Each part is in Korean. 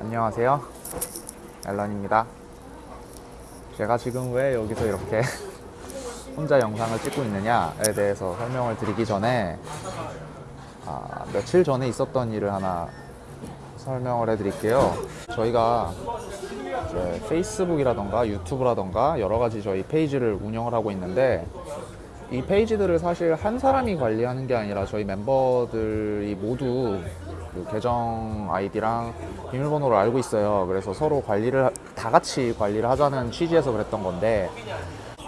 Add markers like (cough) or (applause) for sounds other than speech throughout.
안녕하세요. 앨런입니다. 제가 지금 왜 여기서 이렇게 (laughs) 혼자 영상을 찍고 있느냐에 대해서 설명을 드리기 전에 아, 며칠 전에 있었던 일을 하나 설명을 해드릴게요. 저희가 페이스북이라던가 유튜브라던가 여러 가지 저희 페이지를 운영을 하고 있는데 이 페이지들을 사실 한 사람이 관리하는 게 아니라 저희 멤버들이 모두 그 계정 아이디랑 비밀번호를 알고 있어요. 그래서 서로 관리를 하- 다 같이 관리를 하자는 취지에서 그랬던 건데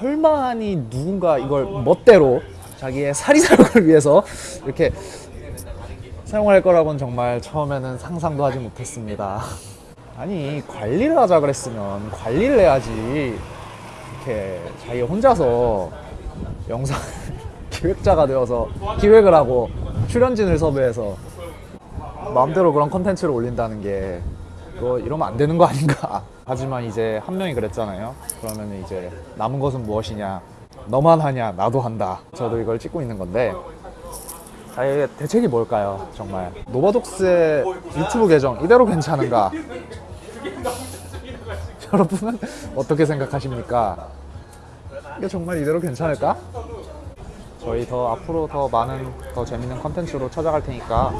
설마니 누군가 이걸 멋대로 자기의 사리사욕을 위해서 이렇게 사용할 거라고는 정말 처음에는 상상도 하지 못했습니다. 아니 관리를 하자 그랬으면 관리를 해야지 이렇게 자기 혼자서 영상 (laughs) 기획자가 되어서 기획을 하고 출연진을 섭외해서 마음대로 그런 컨텐츠를 올린다는 게 그거 이러면 안 되는 거 아닌가. (laughs) 하지만 이제 한 명이 그랬잖아요. 그러면 이제 남은 것은 무엇이냐? 너만 하냐? 나도 한다. 저도 이걸 찍고 있는 건데. 자, 이게 대책이 뭘까요? 정말. 노바독스의 유튜브 계정 이대로 괜찮은가? (laughs) 여러분은 어떻게 생각하십니까 이게 정말 이대로 괜찮을까? 저희 더 앞으로 더 많은 더 재밌는 컨텐츠로 찾아갈 테니까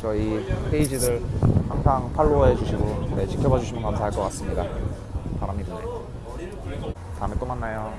저희 페이지들 항상 팔로우해 주시고 네, 지켜봐 주시면 감사할 것 같습니다. 바람이 드네. 다음에 또 만나요.